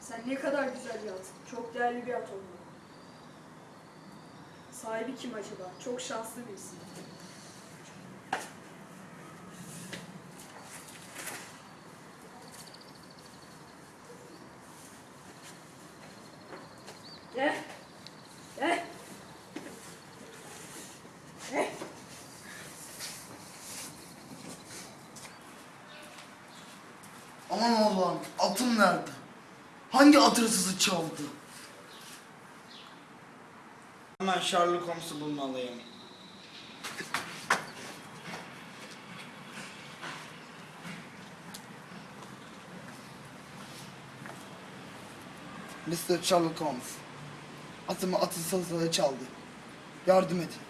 Sen ne kadar güzel bir at. Çok değerli bir at olmalı. Sahibi kim acaba? Çok şanslı birisi. Gel. Aman Allah'ım atım nerede? Hangi at hırsızı çaldı? Hemen Sherlock Holmes'u bulmalıyım. Mr. Sherlock Holmes. Atımı sırasında çaldı. Yardım edin.